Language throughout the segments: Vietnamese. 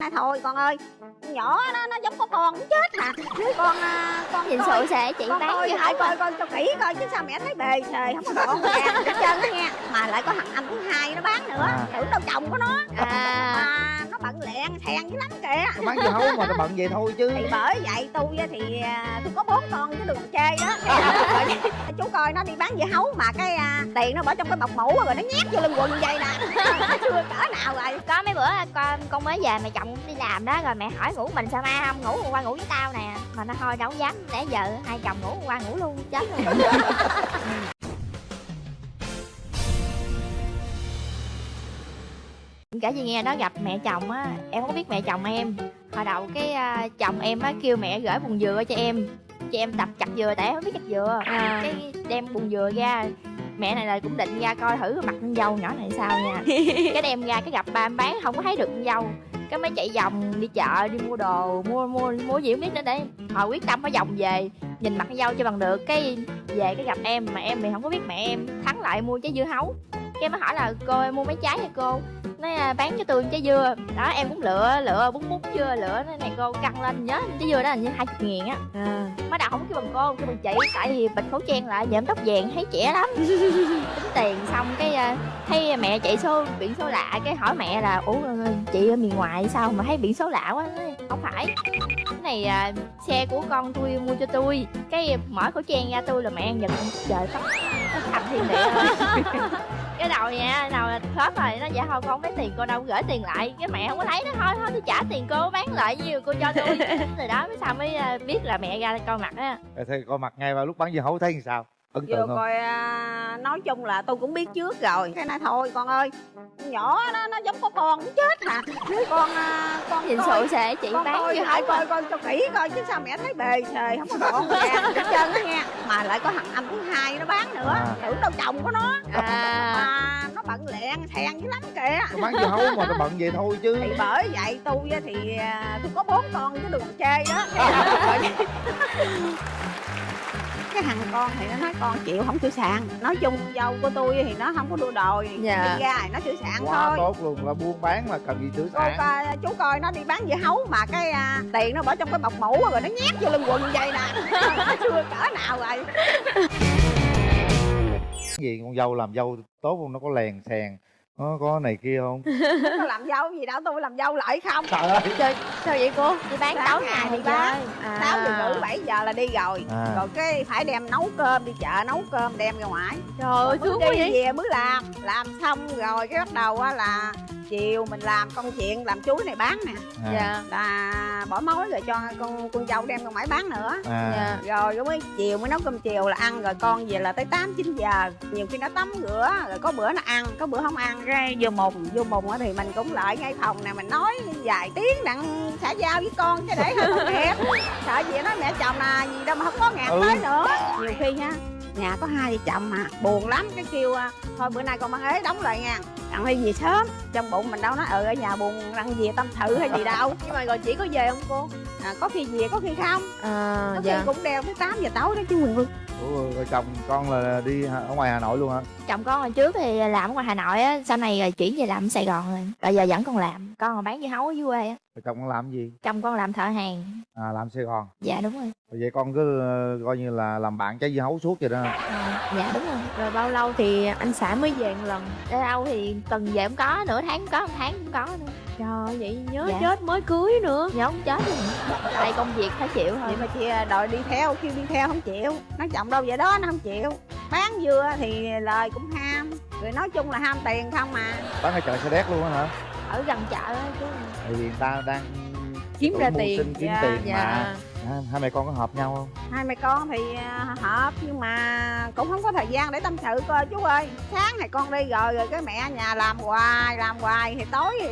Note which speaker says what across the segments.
Speaker 1: Này thôi con ơi. Nhỏ nó nó giống có con cũng chết hả Con à, con
Speaker 2: Nhìn sự sẽ chị
Speaker 1: con
Speaker 2: bán
Speaker 1: coi lại
Speaker 2: hấu
Speaker 1: coi
Speaker 2: à.
Speaker 1: coi cho kỹ coi chứ sao mẹ thấy bề xề không có gọn gàng hết trơn á nha. Mà lại có thằng anh thứ hai nó bán nữa
Speaker 3: À.
Speaker 1: tưởng đâu chồng của nó.
Speaker 2: À.
Speaker 1: Mà nó bận lẹn thèn dữ lắm kìa.
Speaker 3: Nó bán dưa hấu mà nó bận vậy thôi chứ.
Speaker 1: Thì bởi vậy tôi á thì à, tôi có bốn con chứ đừng chê đó rồi, chú coi nó đi bán dưa hấu mà cái à, tiền nó bỏ trong cái bọc mũ rồi nó nhét vô lưng quần vậy nè. Nó chưa cỡ nào rồi.
Speaker 2: Có mấy bữa con con mới về mẹ chồng đi làm đó Rồi mẹ hỏi ngủ mình sao mai không? Ngủ qua ngủ với tao nè. Mà nó thôi đâu dám để giờ hai chồng ngủ qua ngủ luôn chết luôn. Kể chị nghe đó gặp mẹ chồng á Em không biết mẹ chồng em. Hồi đầu cái à, chồng em á kêu mẹ gửi bùn dừa cho em Cho em tập chặt dừa tại em không biết chặt dừa.
Speaker 1: À.
Speaker 2: Cái đem bùn dừa ra Mẹ này là cũng định ra coi thử mặt con dâu nhỏ này sao nha. Cái đem ra cái gặp ba em bán không có thấy được con dâu. Cái mới chạy vòng đi chợ đi mua đồ mua mua mua gì không biết nữa để họ quyết tâm phải vòng về nhìn mặt con dâu cho bằng được. Cái về cái gặp em mà em thì không có biết mẹ em thắng lại mua trái dưa hấu cái mới hỏi là cô em mua mấy trái vậy cô? Nói à, bán cho tôi trái dưa. Đó em cũng lựa lựa bún bút chưa lựa nói này cô căng lên nhớ trái dưa đó là như hai chục nghìn á. Mới đầu không kêu bằng cô kêu bằng chị tại vì bịt khẩu trang lại giảm tóc vàng thấy trẻ lắm. Tính tiền xong cái à, thấy mẹ chạy số biển số lạ cái hỏi mẹ là ủa ờ, chị ở miền ngoài sao mà thấy biển số lạ quá? Nói, không phải. Cái này à, xe của con tôi mua cho tôi cái mở khẩu trang ra tôi là mẹ ăn giật trời nó thành thiên địa. Cái đầu nha đầu là hết rồi nó dạ thôi con không lấy tiền cô đâu gửi tiền lại. Cái mẹ không có lấy nó thôi thôi tôi trả tiền cô bán lại nhiêu cô cho tôi. Rồi đó mới sao mới à, biết là mẹ ra coi mặt á.
Speaker 3: Rồi Thì coi mặt ngay vào lúc bán dưa hấu thấy làm sao Ấn
Speaker 1: Vừa
Speaker 3: tượng không?
Speaker 1: coi à, nói chung là tôi cũng biết trước rồi. Cái này thôi con ơi. Nhỏ nó nó giống có con cũng chết hả con à, con
Speaker 2: nhìn sự sẽ chị
Speaker 1: con
Speaker 2: bán
Speaker 1: coi
Speaker 2: hấu
Speaker 1: coi
Speaker 2: à.
Speaker 1: coi cho kỹ coi chứ sao mẹ thấy bề xề không có gọn gàng hết trơn á nha. Mà lại có thằng anh thứ hai nó bán nữa
Speaker 3: À.
Speaker 1: tưởng đâu chồng của nó.
Speaker 2: À.
Speaker 1: Mà nó bận lẹn thèn dữ lắm kìa.
Speaker 3: Nó bán dưa hấu mà nó bận vậy thôi chứ.
Speaker 1: Thì bởi vậy tôi á thì à, tôi có bốn con chứ đừng chê đó cái thằng con thì nó nói con chịu không chịu sàn nói chung dâu của tôi thì nó không có đua đòi
Speaker 2: dạ.
Speaker 1: đi ra thì nó chịu sàn
Speaker 3: Quá
Speaker 1: thôi.
Speaker 3: tốt luôn là buôn bán mà cần gì chịu
Speaker 1: sàn
Speaker 3: cô
Speaker 1: coi, chú coi nó đi bán dưa hấu mà cái à, tiền nó bỏ trong cái bọc mũ rồi nó nhét vô lưng quần như vậy nè. Chưa cỡ nào rồi.
Speaker 3: Gì con dâu làm dâu tốt không? Nó có lèn sèn nó có này kia không?
Speaker 1: Có làm dâu gì đâu tôi làm dâu lại không.
Speaker 3: Trời ơi.
Speaker 2: Sao vậy cô? Đi bán tối
Speaker 1: ngày đi bán.
Speaker 2: À.
Speaker 1: 7 giờ là đi rồi.
Speaker 3: À.
Speaker 1: Rồi cái phải đem nấu cơm đi chợ nấu cơm đem ra ngoài.
Speaker 2: Trời ơi sướng quá vậy.
Speaker 1: về mới làm. Làm xong rồi cái bắt đầu là chiều mình làm công chuyện làm chuối này bán nè.
Speaker 3: À,
Speaker 2: dạ.
Speaker 1: Là bỏ mối rồi cho con con dâu đem ra ngoài bán nữa.
Speaker 3: À.
Speaker 2: dạ.
Speaker 1: Rồi mới chiều mới nấu cơm chiều là ăn rồi con về là tới 8 9 giờ. Nhiều khi nó tắm rửa rồi có bữa nó ăn có bữa không ăn ra vô mùng vô mùng á thì mình cũng lại ngay phòng nè mình nói vài tiếng đặng xã giao với con chứ để hơi tội nghiệp sợ gì nói mẹ chồng là gì đâu mà không có ngạc
Speaker 3: Ừ.
Speaker 1: tới nữa. Nhiều khi nha nhà có hai vợ chồng mà. Buồn lắm cái kêu à, thôi bữa nay con mang ế đóng lại nha đặng đi về sớm. Trong bụng mình đâu nói ừ ở nhà buồn đặng về tâm sự hay gì đâu.
Speaker 2: Nhưng mà rồi chỉ có về không cô?
Speaker 1: À, có khi về có khi không?
Speaker 2: À
Speaker 1: có khi cũng đeo tới 8 giờ tối đó chứ mình
Speaker 3: Ủa, rồi chồng con là đi ở ngoài hà nội luôn hả?
Speaker 2: Chồng con hồi trước thì làm ở ngoài hà nội á sau này rồi chuyển về làm ở sài gòn rồi. Bây giờ vẫn còn làm con còn bán dưa hấu ở dưới quê á.
Speaker 3: Rồi chồng con làm gì?
Speaker 2: Chồng con làm thợ hàng.
Speaker 3: À làm sài gòn.
Speaker 2: Dạ đúng rồi.
Speaker 3: Rồi vậy con cứ ờ, coi như là làm bạn trái dưa hấu suốt vậy đó
Speaker 2: à, dạ đúng rồi.
Speaker 4: Rồi bao lâu thì anh xã mới về một lần?
Speaker 2: Ở đâu thì tuần về cũng có nửa tháng cũng có một tháng cũng có nữa
Speaker 4: Trời ơi, vậy nhớ
Speaker 2: Dạ.
Speaker 4: chết mới cưới nữa.
Speaker 2: Nhớ không chết luôn. Tại công việc phải chịu thôi.
Speaker 1: Vậy mà chị đòi đi theo kêu đi theo không chịu. Nói chồng đâu vậy đó nó không chịu. Bán dưa thì lời cũng ham. Rồi nói chung là ham tiền không mà
Speaker 3: bán ở chợ xe đét luôn á hả?
Speaker 2: Ở gần chợ á chứ.
Speaker 3: Tại vì người ta đang
Speaker 4: kiếm ra tiền.
Speaker 3: sinh kiếm
Speaker 1: Dạ,
Speaker 3: tiền
Speaker 4: dạ.
Speaker 3: mà à, hai mẹ con có hợp nhau không?
Speaker 1: Hai mẹ con thì à, hợp nhưng mà cũng không có thời gian để tâm sự coi chú ơi. Sáng thì con đi rồi rồi cái mẹ nhà làm hoài làm hoài thì tối thì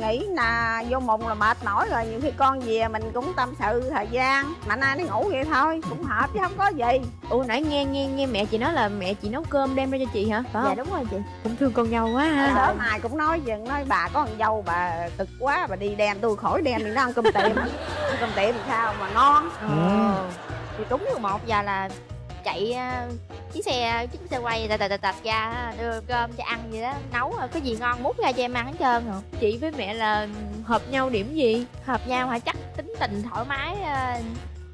Speaker 1: nghĩ là vô mùng là mệt mỏi rồi. Nhiều khi con về mình cũng tâm sự thời gian mà nay đi ngủ vậy thôi cũng hợp chứ không có gì.
Speaker 4: Ủa nãy nghe nghe nghe mẹ chị nói là mẹ chị nấu cơm đem ra cho chị hả? Phải
Speaker 2: dạ
Speaker 4: không?
Speaker 2: đúng rồi chị.
Speaker 4: Cũng thương con dâu quá ha.
Speaker 1: Sớm ai cũng nói dừng nói bà có con dâu bà cực quá bà đi đem tôi khỏi đem thì nó ăn cơm tiệm. Cơm tiệm thì sao mà ngon
Speaker 4: Ờ.
Speaker 2: thì đúng 11 giờ là chạy à, chiếc xe chiếc xe quay tạch tạch tạch ra đưa cơm cho ăn vậy đó nấu rồi có gì ngon múc ra cho em ăn hết trơn rồi.
Speaker 4: Chị với mẹ là hợp nhau điểm gì?
Speaker 2: Hợp nhau hả? Chắc tính tình thoải mái à,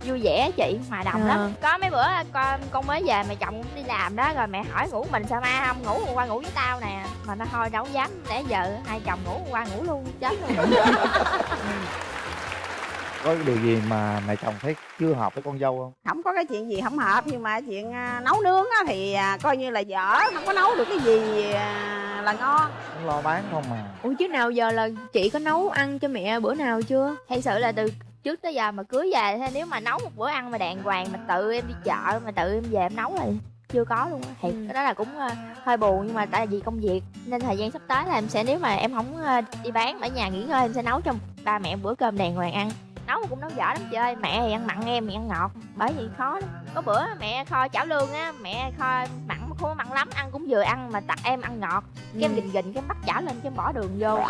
Speaker 2: vui vẻ chị hòa đồng
Speaker 4: À.
Speaker 2: lắm có mấy bữa con con mới về mẹ chồng cũng đi làm đó rồi mẹ hỏi ngủ mình sao mai không? Ngủ qua ngủ với tao nè. Mà nó thôi đâu dám để giờ hai chồng ngủ qua ngủ luôn chết luôn
Speaker 3: có điều gì mà mẹ chồng thấy chưa hợp với con dâu không?
Speaker 1: Không có cái chuyện gì không hợp nhưng mà chuyện à, nấu nướng á thì à, coi như là dở không có nấu được cái gì à, là ngon.
Speaker 3: Cũng lo bán không mà
Speaker 4: ủa chứ nào giờ là chị có nấu ăn cho mẹ bữa nào chưa?
Speaker 2: Thật sự là từ trước tới giờ mà cưới về thế nếu mà nấu một bữa ăn mà đàng hoàng mà tự em đi chợ mà tự em về em nấu thì chưa có luôn á. Thiệt
Speaker 4: Ừ.
Speaker 2: cái đó là cũng hơi buồn nhưng mà tại vì công việc nên thời gian sắp tới là em sẽ nếu mà em không đi bán ở nhà nghỉ ngơi em sẽ nấu cho ba mẹ bữa cơm đàng hoàng ăn nấu cũng nấu dở lắm chị ơi mẹ thì ăn mặn em thì ăn ngọt bởi vì khó lắm. Có bữa mẹ kho chảo lương á mẹ kho mặn mà không có mặn lắm ăn cũng vừa ăn mà tặng em ăn ngọt. Cái em
Speaker 4: Ừ.
Speaker 2: gình gình cái bắt chảo lên cái em bỏ đường vô.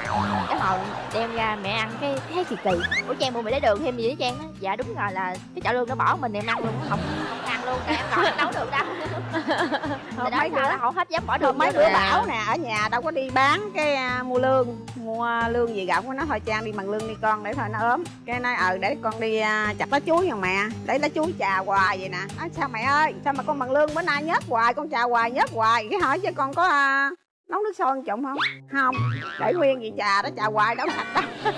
Speaker 2: Cái hồi đem ra mẹ ăn cái thấy kỳ kỳ. Ủa trang mua mày lấy đường thêm gì đó trang á? Dạ đúng rồi là cái chảo lương nó bỏ mình em ăn luôn không không luôn tại em em nấu được đâu. Đó
Speaker 1: mấy
Speaker 2: nó không hết dám bỏ đường
Speaker 1: mấy
Speaker 2: nè.
Speaker 1: bảo nè ở nhà đâu có đi bán cái à, mua lương mua lương gì gạo của nó thôi trang đi bằng lương đi con để thôi nó ốm. Cái nói ờ để con đi à, chặt lá chuối nha mẹ để lá chuối chà hoài vậy nè. Nói sao mẹ ơi sao mà con bằng lương bữa nay nhớt hoài con chà hoài nhớt hoài? Cái hỏi chứ con có à, nấu nước sôi trụng không? Không. Để nguyên vậy trà đó trà hoài đâu sạch đâu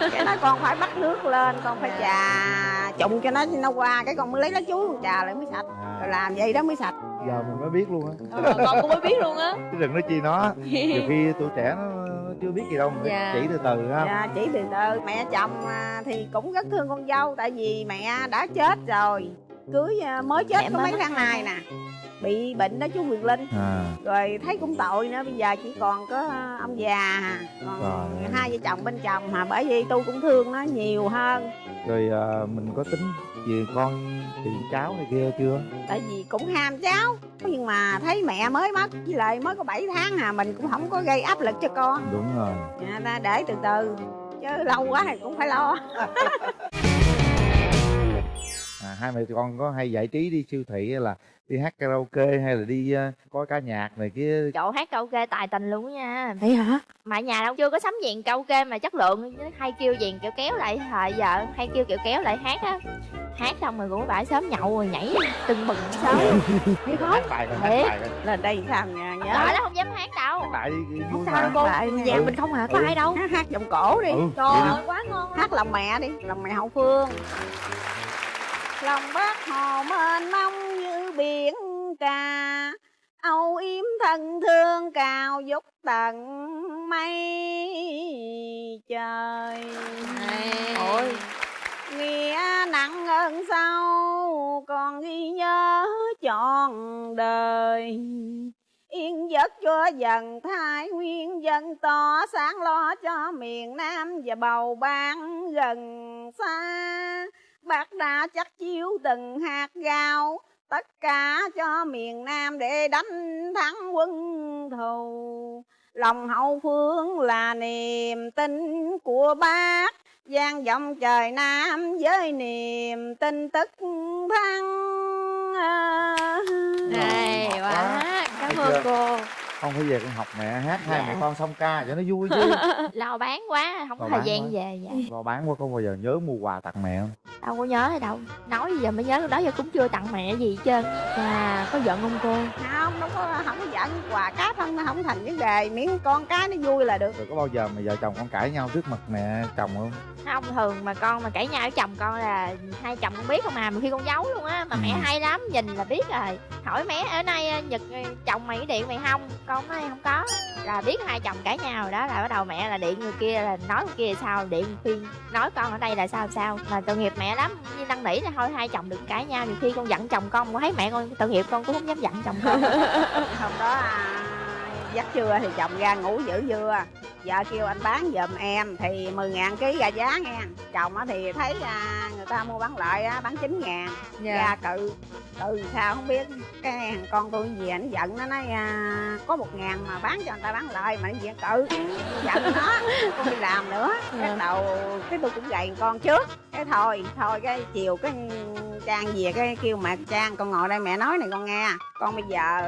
Speaker 1: cái nói con phải bắt nước lên con phải trà trụng cho nó nó qua cái con mới lấy lá chuối con trà lại mới sạch. Rồi làm vậy đó mới sạch.
Speaker 3: Giờ mình mới biết luôn á.
Speaker 4: Ờ, con cũng mới biết luôn á.
Speaker 3: Chứ đừng nói chi nó. Nhiều khi tuổi trẻ nó, nó chưa biết gì đâu mình
Speaker 4: Dạ.
Speaker 3: chỉ từ từ ha
Speaker 1: Dạ, chỉ từ từ. Mẹ chồng à, thì cũng rất thương con dâu tại vì mẹ đã chết rồi. Cưới à, mới chết
Speaker 2: Mẹ
Speaker 1: có mấy tháng nay nè bị bệnh đó chú Quyền Linh.
Speaker 3: À.
Speaker 1: Rồi thấy cũng tội nữa bây giờ chỉ còn có à, ông già à. còn
Speaker 3: Rồi.
Speaker 1: hai vợ chồng bên chồng mà bởi vì tôi cũng thương nó nhiều hơn.
Speaker 3: Rồi à, mình có tính về con chị cháu này kia chưa?
Speaker 1: Tại vì cũng ham cháu nhưng mà thấy mẹ mới mất với lại mới có 7 tháng à mình cũng không có gây áp lực cho con.
Speaker 3: Đúng rồi.
Speaker 1: Dạ, ta để từ từ chứ lâu quá thì cũng phải lo.
Speaker 3: à, hai mẹ con có hay giải trí đi siêu thị hay là đi hát karaoke hay là đi uh, coi ca nhạc này kia?
Speaker 2: Chỗ hát karaoke tài tình luôn á nha.
Speaker 4: Vậy hả?
Speaker 2: Mà nhà đâu chưa có sắm dàn karaoke mà chất lượng hay kêu dàn kiểu kéo lại thời giờ hay kêu kiểu kéo lại hát á. Hát xong rồi cũng phải sớm nhậu rồi nhảy tưng bừng sớm.
Speaker 1: Thấy khó
Speaker 3: hát bài rồi hát
Speaker 1: lên đây sao nha nhớ.
Speaker 2: Trời nó không dám hát đâu.
Speaker 3: Đi vui
Speaker 1: sao cô?
Speaker 4: nhà
Speaker 3: Ừ.
Speaker 4: mình không hả? Có
Speaker 3: Ừ.
Speaker 4: ai đâu.
Speaker 1: Hát hát giọng cổ đi.
Speaker 3: Ừ
Speaker 4: trời ơi quá ngon.
Speaker 1: Hát lòng mẹ đi lòng mẹ hậu phương lòng bác hồ mênh mông như biển cả âu yếm thân thương cao vút tận mây trời.
Speaker 2: Ôi.
Speaker 1: Nghĩa nặng ơn sâu còn ghi nhớ trọn đời. Yên giấc cho dần thái nguyên dân to sáng lo cho miền nam và bầu ban gần xa bác đã chắc chiếu từng hạt gạo tất cả cho miền nam để đánh thắng quân thù lòng hậu phương là niềm tin của bác vang vọng trời nam với niềm tin tức thắng
Speaker 2: này quá
Speaker 3: quá.
Speaker 2: cảm
Speaker 3: Thấy
Speaker 2: ơn
Speaker 3: chưa?
Speaker 2: cô
Speaker 3: không phải về con học mẹ hát hai
Speaker 2: Dạ.
Speaker 3: mẹ con xong ca cho nó vui chứ
Speaker 2: lo bán quá không có thời gian
Speaker 3: quá.
Speaker 2: về dạ.
Speaker 3: lo bán quá có bao giờ nhớ mua quà tặng mẹ không
Speaker 2: đâu có nhớ hay đâu. Nói giờ mới nhớ lúc đó giờ cũng chưa tặng mẹ gì hết trơn.
Speaker 4: À có giận không cô?
Speaker 1: Không đâu có không có giận. Quà cáp không không thành vấn đề. Miễn con cái nó vui là được.
Speaker 3: Rồi có bao giờ mà vợ chồng con cãi nhau trước mặt mẹ chồng không?
Speaker 2: Không thường mà con mà cãi nhau với chồng con là hai chồng con biết không à. Mà khi con giấu luôn á mà mẹ
Speaker 3: Ừ.
Speaker 2: hay lắm nhìn là biết rồi. Hỏi mẹ ở nay nhật chồng mày có điện mày không? Con nói không có. Là biết hai chồng cãi nhau rồi đó là bắt đầu mẹ là điện người kia là nói người kia là sao điện khuyên nói con ở đây là sao sao. Mà tội nghiệp mẹ lắm. Như năn nỉ là thôi hai chồng đừng cãi nhau nhiều khi con giận chồng con con thấy mẹ con tội nghiệp con cũng không dám giận chồng con.
Speaker 1: Hôm đó à, giấc trưa thì chồng ra ngủ giữ dưa vợ kêu anh bán giùm em thì 10 ngàn ký ra giá nghe. Chồng á thì thấy à, người ta mua bán lại á bán 9 ngàn.
Speaker 2: Dạ.
Speaker 1: Ra cự cự sao không biết cái thằng con tôi về ảnh giận nó nói à, có một ngàn mà bán cho người ta bán lại mà nó diện cự giận nó không đi làm nữa. Cái
Speaker 2: Dạ.
Speaker 1: đầu cái tôi cũng gầy con trước. Cái thôi thôi cái chiều cái trang về cái kêu mẹ trang con ngồi đây mẹ nói này con nghe. Con bây giờ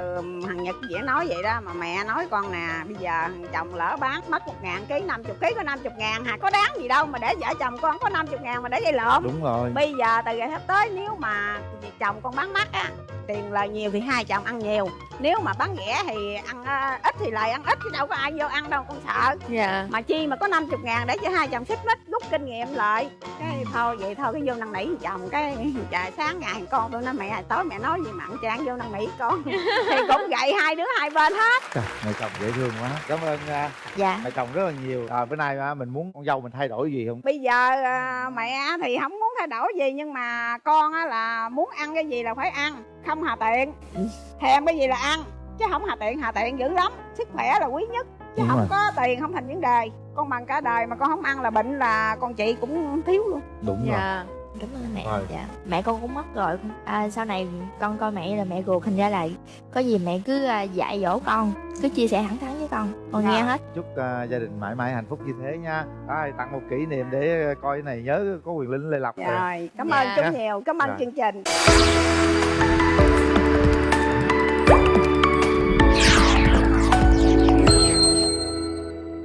Speaker 1: thằng nhật dễ nói vậy đó mà mẹ nói con nè bây giờ thằng chồng lỡ bán mất một ngàn ký 50 ký có 50 ngàn hà có đáng gì đâu mà để vợ chồng con có 50 ngàn mà để gây lộn.
Speaker 3: Đúng rồi
Speaker 1: bây giờ từ ngày sắp tới nếu mà chồng con bán mắc á tiền lời nhiều thì hai chồng ăn nhiều. Nếu mà bán rẻ thì ăn ờ, ít thì lời ăn ít chứ đâu có ai vô ăn đâu con sợ.
Speaker 2: Dạ.
Speaker 1: Mà chi mà có 50 ngàn để cho hai chồng xích mít rút kinh nghiệm lại. Cái thôi vậy thôi cái vô năn nỉ chồng cái trời sáng ngày con tôi nói mẹ tối mẹ nói gì mặn trang vô năn nỉ con. Thì cũng gậy hai đứa hai bên hết.
Speaker 3: Trời, mẹ chồng dễ thương quá. Cảm ơn à,
Speaker 2: dạ.
Speaker 3: mẹ chồng rất là nhiều. À, bữa nay à, mình muốn con dâu mình thay đổi gì không?
Speaker 1: Bây giờ à, mẹ thì không muốn thay đổi gì nhưng mà con á là muốn ăn cái gì là phải ăn không hà tiện. Thèm cái gì là ăn chứ không hà tiện hà tiện dữ lắm. Sức khỏe là quý nhất chứ
Speaker 3: Đúng
Speaker 1: không
Speaker 3: rồi.
Speaker 1: có tiền không thành vấn đề. Con bằng cả đời mà con không ăn là bệnh là con chị cũng thiếu luôn.
Speaker 3: Đúng rồi.
Speaker 2: dạ cảm ơn mẹ.
Speaker 3: Rồi.
Speaker 2: dạ. Mẹ con cũng mất rồi. À, sau này con coi mẹ là mẹ ruột thành ra là có gì mẹ cứ à, dạy dỗ con cứ chia sẻ thẳng thắn với con con
Speaker 1: Dạ.
Speaker 2: nghe hết
Speaker 3: chúc à, gia đình mãi mãi hạnh phúc như thế nha à, tặng một kỷ niệm để coi cái này nhớ có quyền linh lê lộc
Speaker 1: rồi cảm
Speaker 2: Dạ.
Speaker 1: ơn chú nhiều cảm ơn
Speaker 3: Dạ.
Speaker 1: chương trình